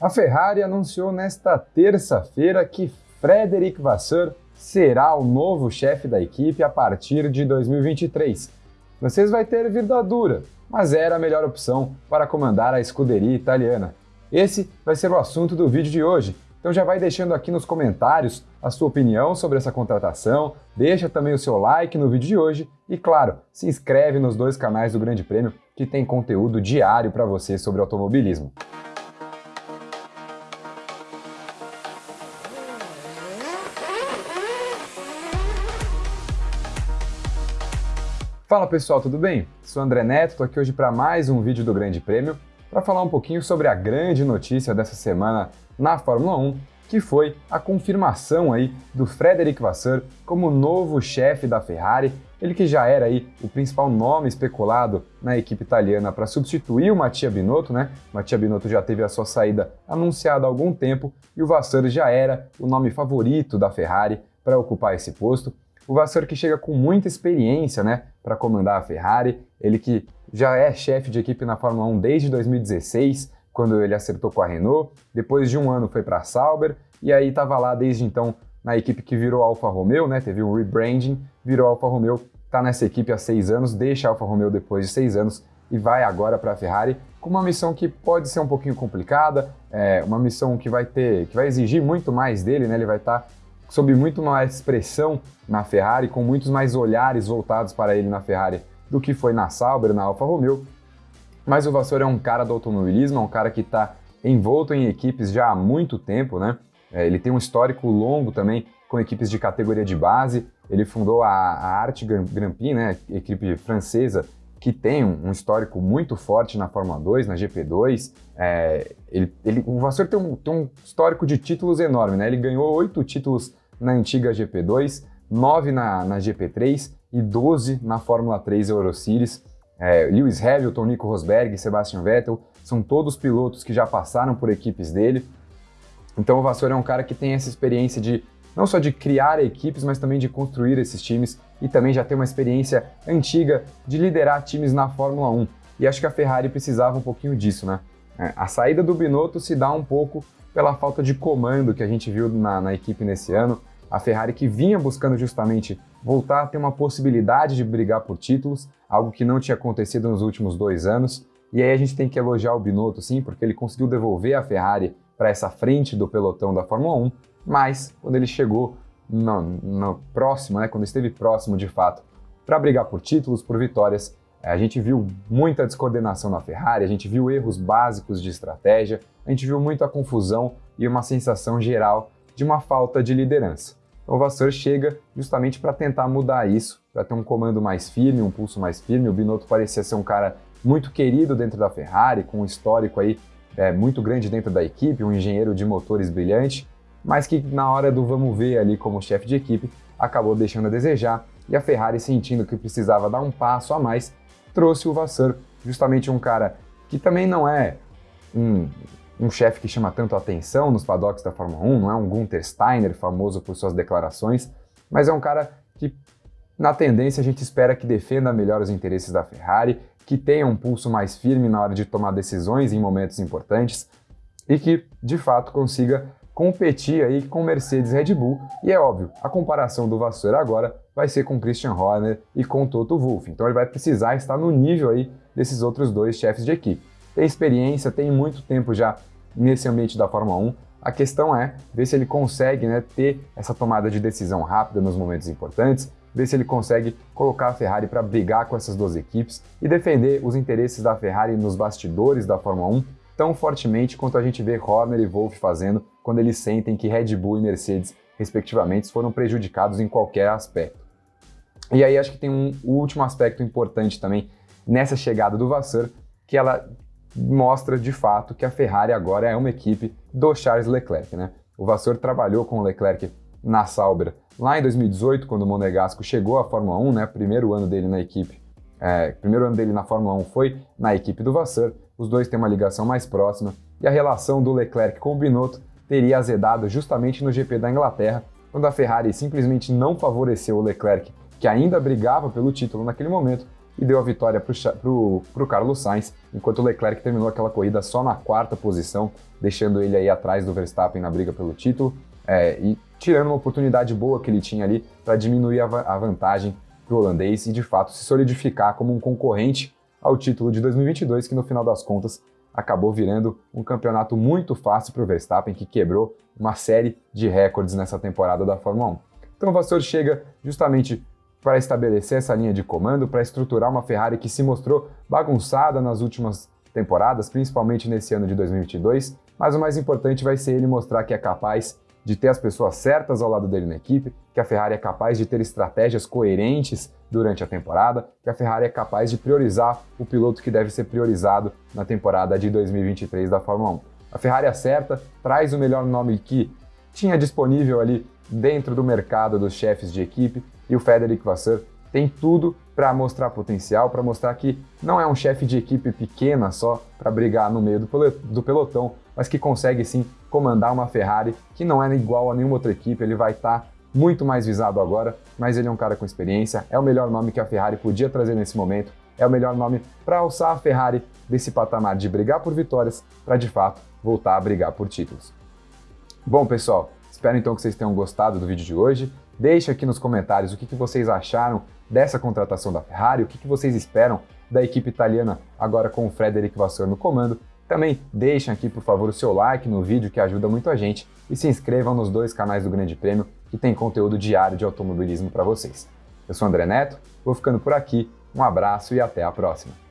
A Ferrari anunciou nesta terça-feira que Frederic Vasseur será o novo chefe da equipe a partir de 2023. Vocês vai ter vida dura, mas era a melhor opção para comandar a escuderia italiana. Esse vai ser o assunto do vídeo de hoje, então já vai deixando aqui nos comentários a sua opinião sobre essa contratação, deixa também o seu like no vídeo de hoje e, claro, se inscreve nos dois canais do Grande Prêmio que tem conteúdo diário para você sobre automobilismo. Fala pessoal, tudo bem? Sou André Neto, estou aqui hoje para mais um vídeo do Grande Prêmio para falar um pouquinho sobre a grande notícia dessa semana na Fórmula 1, que foi a confirmação aí do Frederic Vasseur como novo chefe da Ferrari, ele que já era aí o principal nome especulado na equipe italiana para substituir o Mattia Binotto, né? Mattia Binotto já teve a sua saída anunciada há algum tempo e o Vasseur já era o nome favorito da Ferrari para ocupar esse posto. O Vasseur que chega com muita experiência né, para comandar a Ferrari, ele que já é chefe de equipe na Fórmula 1 desde 2016, quando ele acertou com a Renault, depois de um ano foi para a Sauber, e aí estava lá desde então na equipe que virou Alfa Romeo, né, teve um rebranding, virou Alfa Romeo, está nessa equipe há seis anos, deixa a Alfa Romeo depois de seis anos e vai agora para a Ferrari com uma missão que pode ser um pouquinho complicada, é, uma missão que vai ter, que vai exigir muito mais dele, né? Ele vai estar tá sob muito mais pressão na Ferrari, com muitos mais olhares voltados para ele na Ferrari do que foi na Sauber, na Alfa Romeo. Mas o Vassoura é um cara do automobilismo, é um cara que está envolto em equipes já há muito tempo, né? É, ele tem um histórico longo também com equipes de categoria de base. Ele fundou a, a Arte Grand Prix, né, equipe francesa, que tem um, histórico muito forte na Fórmula 2, na GP2. É, ele, ele, o Vassour tem um, tem um, histórico de títulos enorme, né? Ele ganhou oito títulos na antiga GP2, nove na, na GP3 e 12 na Fórmula 3 Euroseries. É, Lewis Hamilton, Nico Rosberg, Sebastian Vettel, são todos pilotos que já passaram por equipes dele. Então o Vassour é um cara que tem essa experiência de não só de criar equipes, mas também de construir esses times e também já tem uma experiência antiga de liderar times na Fórmula 1. E acho que a Ferrari precisava um pouquinho disso, né? É, a saída do Binotto se dá um pouco pela falta de comando que a gente viu na, na equipe nesse ano. A Ferrari que vinha buscando justamente voltar a ter uma possibilidade de brigar por títulos, algo que não tinha acontecido nos últimos dois anos. E aí a gente tem que elogiar o Binotto, sim, porque ele conseguiu devolver a Ferrari para essa frente do pelotão da Fórmula 1, mas quando ele chegou no, no próximo, né, quando esteve próximo de fato para brigar por títulos, por vitórias, a gente viu muita descoordenação na Ferrari, a gente viu erros básicos de estratégia, a gente viu muita confusão e uma sensação geral de uma falta de liderança. Então, o Vasseur chega justamente para tentar mudar isso, para ter um comando mais firme, um pulso mais firme. O Binotto parecia ser um cara muito querido dentro da Ferrari, com um histórico aí é, muito grande dentro da equipe, um engenheiro de motores brilhante, mas que na hora do vamos ver ali como chefe de equipe, acabou deixando a desejar, e a Ferrari sentindo que precisava dar um passo a mais, trouxe o Vasseur, justamente um cara que também não é um, um chefe que chama tanto atenção nos paddocks da Fórmula 1, não é um Gunther Steiner, famoso por suas declarações, mas é um cara que, na tendência, a gente espera que defenda melhor os interesses da Ferrari, que tenha um pulso mais firme na hora de tomar decisões em momentos importantes e que, de fato, consiga competir aí com Mercedes Red Bull, e é óbvio, a comparação do Vassoura agora vai ser com Christian Horner e com Toto Wolff, então ele vai precisar estar no nível aí desses outros dois chefes de equipe. Tem experiência, tem muito tempo já nesse ambiente da Fórmula 1, a questão é ver se ele consegue né, ter essa tomada de decisão rápida nos momentos importantes, ver se ele consegue colocar a Ferrari para brigar com essas duas equipes e defender os interesses da Ferrari nos bastidores da Fórmula 1 tão fortemente quanto a gente vê Horner e Wolff fazendo quando eles sentem que Red Bull e Mercedes, respectivamente, foram prejudicados em qualquer aspecto. E aí acho que tem um último aspecto importante também nessa chegada do Vasseur, que ela mostra de fato que a Ferrari agora é uma equipe do Charles Leclerc. Né? O Vasseur trabalhou com o Leclerc na Sauber lá em 2018, quando o Monegasco chegou à Fórmula 1, né? primeiro ano dele na equipe, é, primeiro ano dele na Fórmula 1 foi na equipe do Vasseur, os dois têm uma ligação mais próxima, e a relação do Leclerc com o Binotto teria azedado justamente no GP da Inglaterra, quando a Ferrari simplesmente não favoreceu o Leclerc, que ainda brigava pelo título naquele momento, e deu a vitória para o Carlos Sainz, enquanto o Leclerc terminou aquela corrida só na quarta posição, deixando ele aí atrás do Verstappen na briga pelo título é, e tirando uma oportunidade boa que ele tinha ali para diminuir a, a vantagem para o holandês e de fato se solidificar como um concorrente ao título de 2022, que no final das contas acabou virando um campeonato muito fácil para o Verstappen, que quebrou uma série de recordes nessa temporada da Fórmula 1. Então o Vassour chega justamente para estabelecer essa linha de comando, para estruturar uma Ferrari que se mostrou bagunçada nas últimas temporadas, principalmente nesse ano de 2022, mas o mais importante vai ser ele mostrar que é capaz de ter as pessoas certas ao lado dele na equipe, que a Ferrari é capaz de ter estratégias coerentes durante a temporada, que a Ferrari é capaz de priorizar o piloto que deve ser priorizado na temporada de 2023 da Fórmula 1. A Ferrari acerta, traz o melhor nome que tinha disponível ali dentro do mercado dos chefes de equipe e o Frederic Vasseur tem tudo para mostrar potencial, para mostrar que não é um chefe de equipe pequena só para brigar no meio do pelotão, mas que consegue sim comandar uma Ferrari que não é igual a nenhuma outra equipe, ele vai estar tá muito mais visado agora, mas ele é um cara com experiência, é o melhor nome que a Ferrari podia trazer nesse momento, é o melhor nome para alçar a Ferrari desse patamar de brigar por vitórias para de fato voltar a brigar por títulos. Bom, pessoal, espero então que vocês tenham gostado do vídeo de hoje. Deixe aqui nos comentários o que, que vocês acharam dessa contratação da Ferrari, o que, que vocês esperam da equipe italiana agora com o Frederic Vasseur no comando. Também deixem aqui, por favor, o seu like no vídeo que ajuda muito a gente e se inscrevam nos dois canais do Grande Prêmio que tem conteúdo diário de automobilismo para vocês. Eu sou André Neto, vou ficando por aqui, um abraço e até a próxima.